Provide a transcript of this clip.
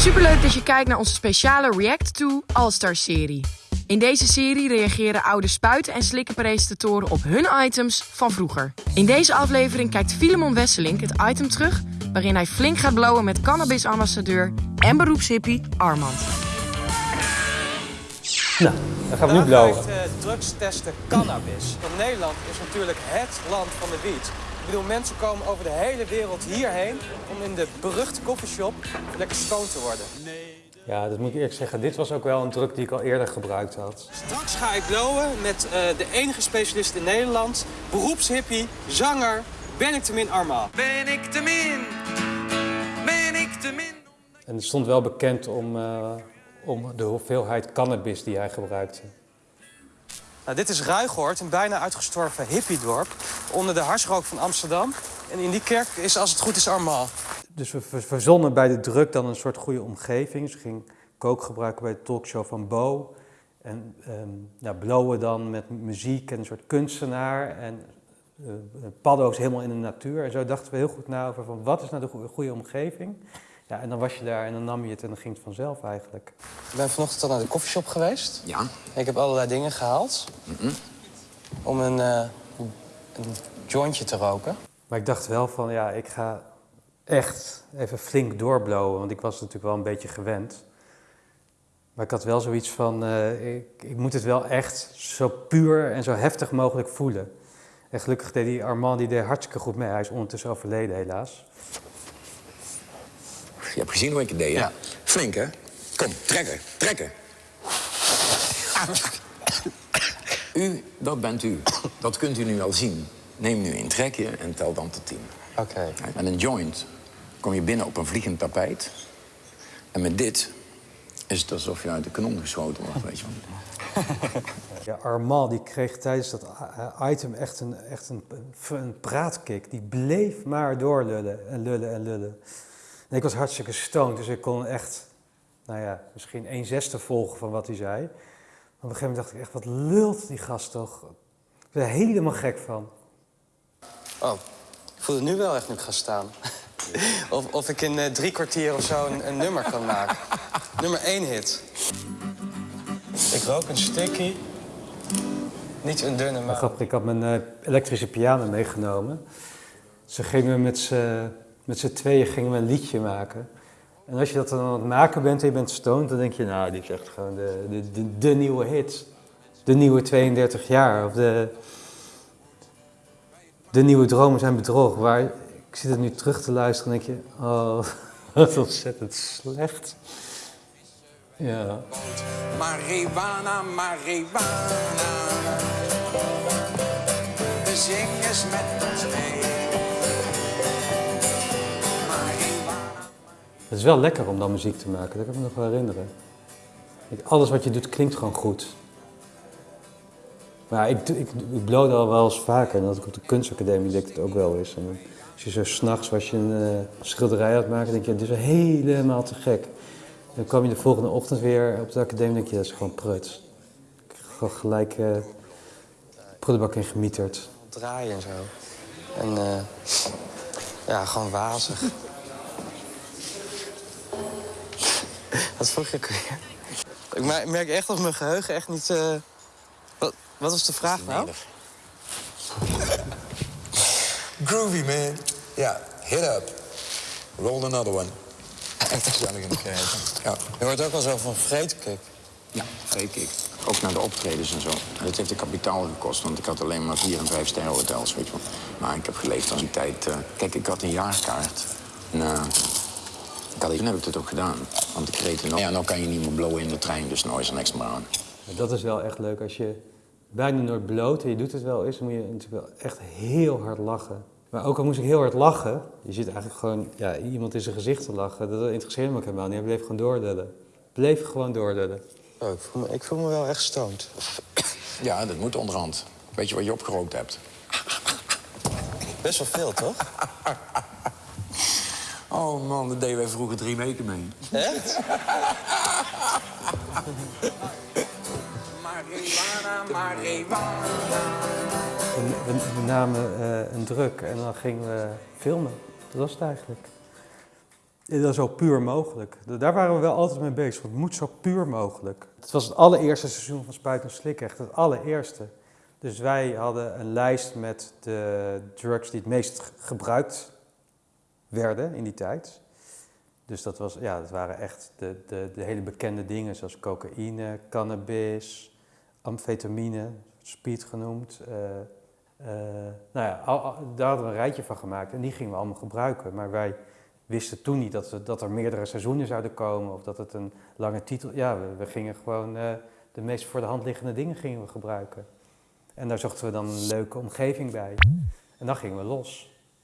Superleuk dat je kijkt naar onze speciale React to All-Star serie. In deze serie reageren oude spuiten en slikken presentatoren op hun items van vroeger. In deze aflevering kijkt Filemon Wesselink het item terug waarin hij flink gaat blowen met cannabisambassadeur en beroepshippie Armand. Nou, dan gaan we nu blowen. eh, drugs testen cannabis. Want Nederland is natuurlijk het land van de wiet. Ik bedoel, mensen komen over de hele wereld hierheen om in de beruchte coffeeshop lekker stoned te worden. Ja, dat moet ik eerlijk zeggen. Dit was ook wel een druk die ik al eerder gebruikt had. Straks ga ik blowen met eh, de enige specialist in Nederland, beroepshippie, zanger, ben ik te min Arma. Ben ik te min? Ben ik te min? En het stond wel bekend om, eh, om de hoeveelheid cannabis die hij gebruikte. Nou, dit is Ruigoord, een bijna uitgestorven hippiedorp onder de harsrook van Amsterdam. En in die kerk is, als het goed is, Arma. Dus we ver- verzonnen bij de druk dan een soort goede omgeving. Ze ging kook gebruiken bij de talkshow van Bo. En ehm ja, blowen dan met muziek en een soort kunstenaar. En eh, paddo's helemaal in de natuur. En zo dachten we heel goed na over van wat is nou de goe- goede omgeving. Ja, en dan was je daar en dan nam je het en dan ging het vanzelf eigenlijk. Ik ben vanochtend al naar de koffieshop geweest. Ja. Ik heb allerlei dingen gehaald om een, eh, een jointje te roken. Maar ik dacht wel van ja, ik ga echt even flink doorblowen. Want ik was natuurlijk wel een beetje gewend. Maar ik had wel zoiets van, eh, ik, ik moet het wel echt zo puur en zo heftig mogelijk voelen. En gelukkig deed die Armand, die deed hartstikke goed mee. Hij is ondertussen overleden helaas. Je hebt gezien hoe ik het deed, hè? Ja. Flink, hè? Kom, trekken, trekken. U, dat bent u. Dat kunt u nu wel zien. Neem nu een trekje en tel dan tot tien. Oké. Met een joint kom je binnen op een vliegend tapijt. En met dit is het alsof je uit de kanon geschoten wordt, weet je wel. Ja, Armand die kreeg tijdens dat i- item echt een, echt een, een praatkick. Die bleef maar doorlullen en lullen en lullen. En ik was hartstikke stoned, dus ik kon echt, nou ja, misschien een zesde volgen van wat hij zei. Maar op een gegeven moment dacht ik echt, wat lult die gast toch? Ik ben er helemaal gek van. Oh, ik voel het nu wel echt nu ik ga staan. Of, of ik in eh, drie kwartier of zo een, een nummer kan maken. nummer één hit. Ik rook een sticky. Niet een dunne, Maar grappig, ik had mijn eh, elektrische piano meegenomen. Ze gingen met z'n met z'n tweeën gingen we een liedje maken. En als je dat dan aan het maken bent en je bent stoned, dan denk je, nou, dit is echt gewoon de, de, de, de nieuwe hit. De nieuwe 32 jaar. Of de, de nieuwe dromen zijn bedrog. Waar, ik zit het nu terug te luisteren en denk je, oh, wat ontzettend slecht. Ja. Marihuana, marihuana. Zing eens met ons mee. Het is wel lekker om dan muziek te maken, dat kan ik me nog wel herinneren. Alles wat je doet klinkt gewoon goed. Maar ik, ik, ik al wel eens vaker. En dat ik op de kunstacademie deed ik het ook wel eens. En als je zo s'nachts was je een eh, schilderij het maken, denk je, dit is helemaal te gek. Dan kwam je de volgende ochtend weer op de academie en denk je, dat is gewoon prut. Ik heb gewoon gelijk eh prullenbak in gemieterd. draaien en zo. En eh, ja, gewoon wazig. Wat vroeg ik weer? Ik me- merk echt dat mijn geheugen echt niet... eh, Wat, wat was de vraag nou? Groovy, man. Ja, hit up. Roll another one. Echt gezellig in de krijgen. Ja. Je hoort ook al zo van vreedkik. Ja, vreet ik. Ook naar de optredens en zo. Dat heeft een kapitaal gekost, want ik had alleen maar vier en vijf sterren hotels, weet je wel. Maar ik heb geleefd als een tijd... eh, kijk, ik had een jaarkaart. En, ik toen heb ik het ook gedaan. Want ik reed er nog... Ja, nou kan je niet meer blowen in de trein, dus nou is er niks meer aan. Maar Dat is wel echt leuk. Als je bijna nooit bloot en je doet het wel eens, dan moet je natuurlijk wel echt heel hard lachen. Maar ook al moest ik heel hard lachen, je zit eigenlijk gewoon ja, iemand in zijn gezicht te lachen. Dat interesseerde me ook helemaal niet. Hij bleef gewoon doordullen. Bleef gewoon doordullen. Oh, ik, voel me, ik voel me wel echt stoned. Ja, dat moet onderhand. Weet je wat je opgerookt hebt? Best wel veel, toch? Oh man, dat deden wij vroeger drie weken mee. Echt? Marihuana, marihuana. We, namen eh, een druk en dan gingen we filmen. Dat was het eigenlijk. Ja, zo puur mogelijk. Daar waren we wel altijd mee bezig. Het moet zo puur mogelijk. Het was het allereerste seizoen van Spuit en Slik, echt het allereerste. Dus wij hadden een lijst met de drugs die het meest gebruikt werden in die tijd. Dus dat, was, ja, dat waren echt de, de, de hele bekende dingen zoals cocaïne, cannabis, amfetamine, speed genoemd. Uh, nou ja, daar hadden we een rijtje van gemaakt en die gingen we allemaal gebruiken. Maar wij wisten toen niet dat, dat er meerdere seizoenen zouden komen of dat het een lange titel... Ja, we, gingen gewoon uh, de meest voor de hand liggende dingen gingen we gebruiken. En daar zochten we dan een leuke omgeving bij. En dan gingen we los.